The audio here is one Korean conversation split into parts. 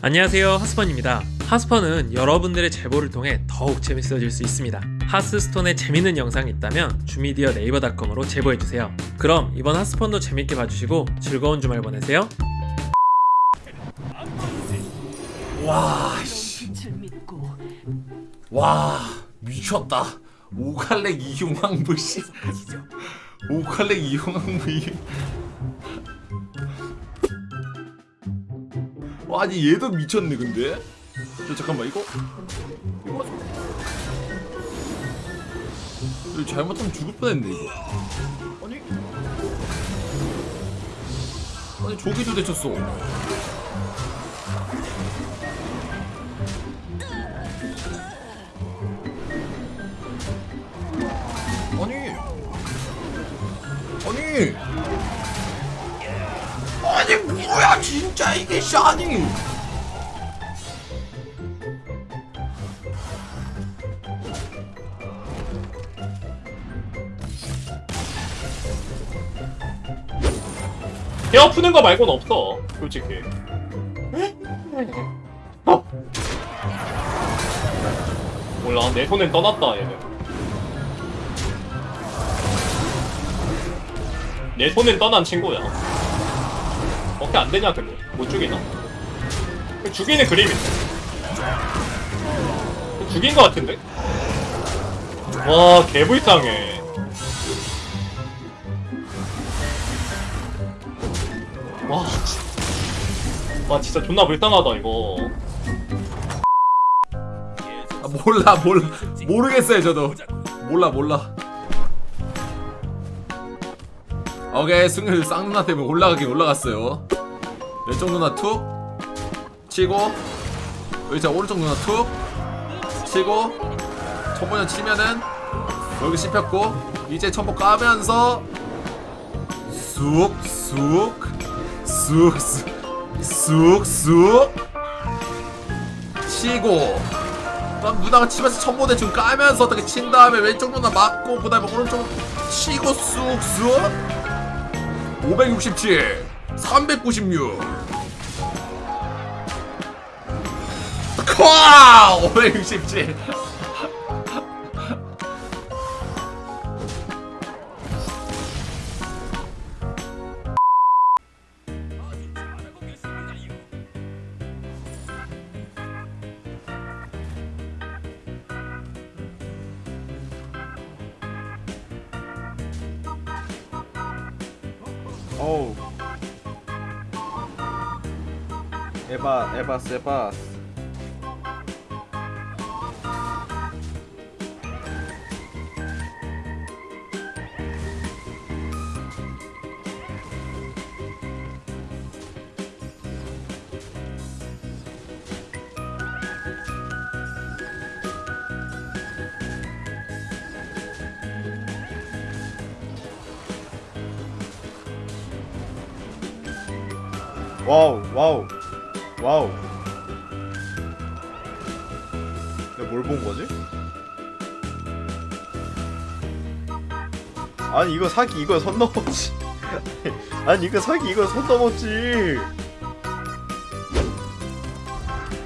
안녕하세요 하스펀입니다 하스펀은 여러분들의 제보를 통해 더욱 재밌어질 수 있습니다 하스스톤에 재밌는 영상이 있다면 주미디어 네이버닷컴으로 제보해주세요 그럼 이번 하스펀도 재밌게 봐주시고 즐거운 주말 보내세요 와, 씨. 와, 미쳤다. 오갈렉 이용왕부 씨. 오갈렉 이용왕부 이. 와, 아니 얘도 미쳤네 근데. 저 잠깐만 이거 이거 이거 잘못하면 죽을 뻔했네 이거. 아니 아니 저기도 대쳤어. 이게 샤니! 헤어 푸는 거 말고는 없어 솔직히. 어. 몰라 내 손엔 떠났다 얘는 내 손엔 떠난 친구야. 어떻게 안 되냐 근데 못 죽이나? 죽이는 그림인데 죽인 거 같은데? 와 개불쌍해. 와, 진- 와 진짜 존나 불쌍하다 이거. 아, 몰라 몰라. 모르겠어요 저도. 몰라 몰라. 오케이. 승률 쌍누나 때문에 올라가긴 올라갔어요 왼쪽 누나 툭 치고 여기 자 오른쪽 누나 툭 치고 첨보년 치면은 여기 씹혔고 이제 첨보 까면서 쑥쑥쑥쑥쑥쑥 치고 그럼 누나가 치면서 첨보 대충 까면서 어떻게 친 다음에 왼쪽 누나 맞고 그 다음에 오른쪽 치고 쑥쑥. 567 396 콱567 어우. 에바 에바스 에바스 wow wow wow. 내가 뭘 본 거지? 아니 이거 사기 이거 선 넘었지. 아니 이거 사기 이거 선 넘었지.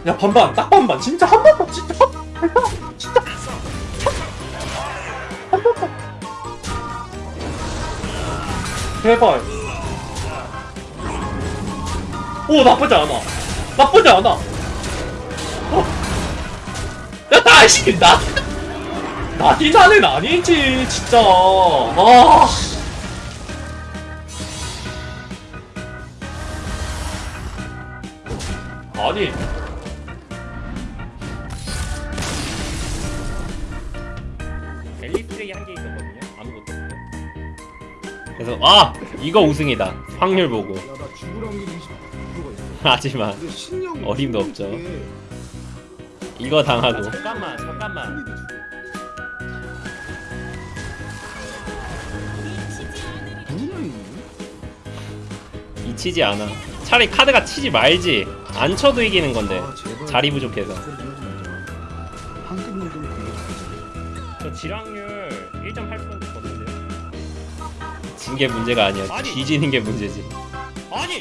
야 반반 딱 반반. 진짜 한 번만 진짜 진짜 한 번만. 제발 오 나쁘지 않아. 나쁘지 않아. 어. 야 이씨 나 나디나는 아니지 진짜. 아. 아니. 벨리프레이 한개 있었거든요. 아무것도 없고 그래서 아! 이거 우승이다. 확률 보고 하지만 근데 신령 어림도 없죠. 이거 당하고. 잠깐만 잠깐만. 누구냐 이? 이치지 않아. 차라리 카드가 치지 말지. 안 쳐도 이기는 건데. 아. 자리 부족해서. 저 질확률 1.8% 줬거든요? 진게 문제가 아니야. 뒤지는 게 문제지. 아니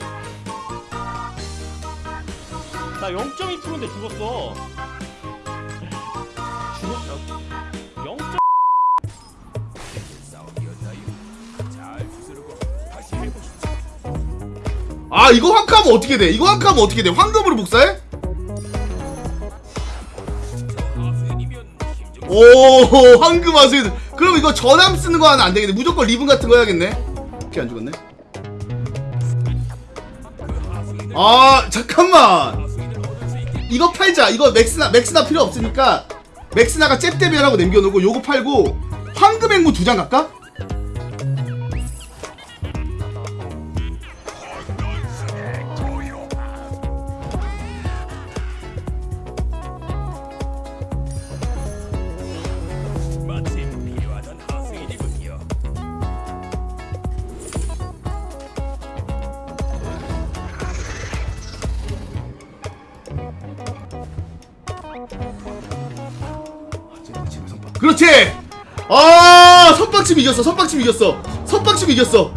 나 0.2%인데 죽었어. 죽었어. 0. 아 이거 황카하면 어떻게 돼? 이거 황카하면 어떻게 돼? 황금으로 복사해? 오 황금 하수인 그럼 이거 전함 쓰는 거 하면 안 되겠네 무조건 리븐 같은 거 해야겠네 오케이 안 죽었네 아 잠깐만 이거 팔자 이거 맥스나 맥스나 필요 없으니까 맥스나가 잽대비하라고 남겨놓고 요거 팔고 황금 행무 두 장 갈까? 그렇지! 아 선빵침 이겼어 선빵침 이겼어 선빵침 이겼어.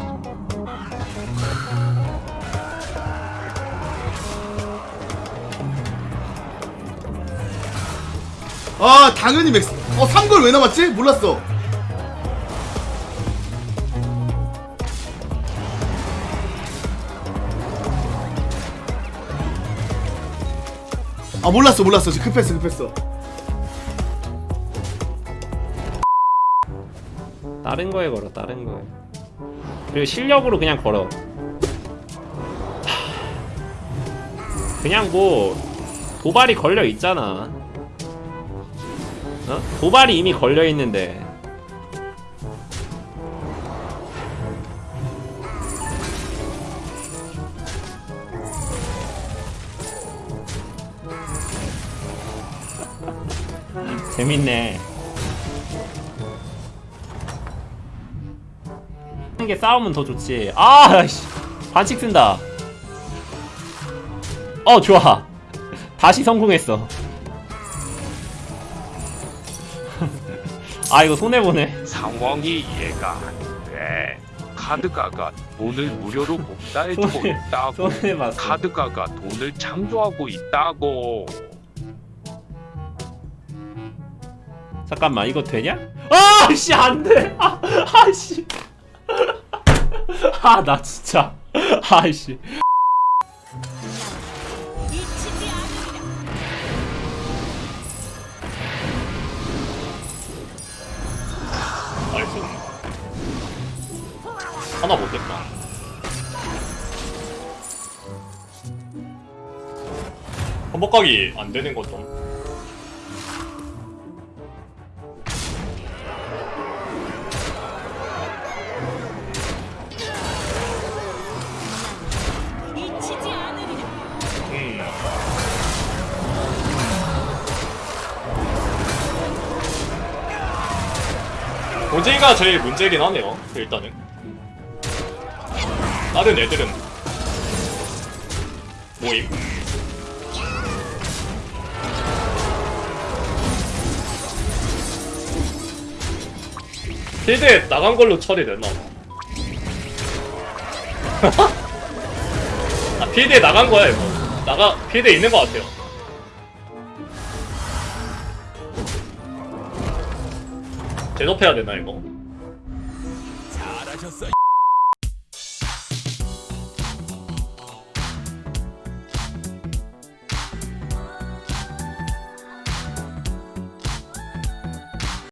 아 당연히 맥스. 어 3골 왜 남았지? 몰랐어. 아 몰랐어 몰랐어. 지금 급했어 급했어 다른 거에 걸어. 다른 거에. 그리고 실력으로 그냥 걸어. 하, 그냥 뭐 도발이 걸려 있잖아. 어? 도발이 이미 걸려 있는데. 재밌네. 하는 게 싸우면 더 좋지. 아, 씨. 반칙 쓴다. 어, 좋아. 다시 성공했어. 아, 이거 손해보네. 상황이 이해가 안 돼. 카드가가 돈을 무료로 복사해주고 손해- 있다고. 손해봤어. 카드가가 돈을 창조하고 있다고. 잠깐만, 이거 되냐? 아, 씨, 안 돼. 아, 아, 씨. 아, 나 진짜. 아, 씨. 나이스. 하나 못했다. 한복각이 안 되는 거 좀. 고제가 제일 문제긴 하네요. 일단은. 다른 애들은 모임. 필드에 나간 걸로 처리됐나 봐. 아, 필드에 나간 거야, 이거. 나가, 필드에 있는 것 같아요. 제접해야 되나, 이거?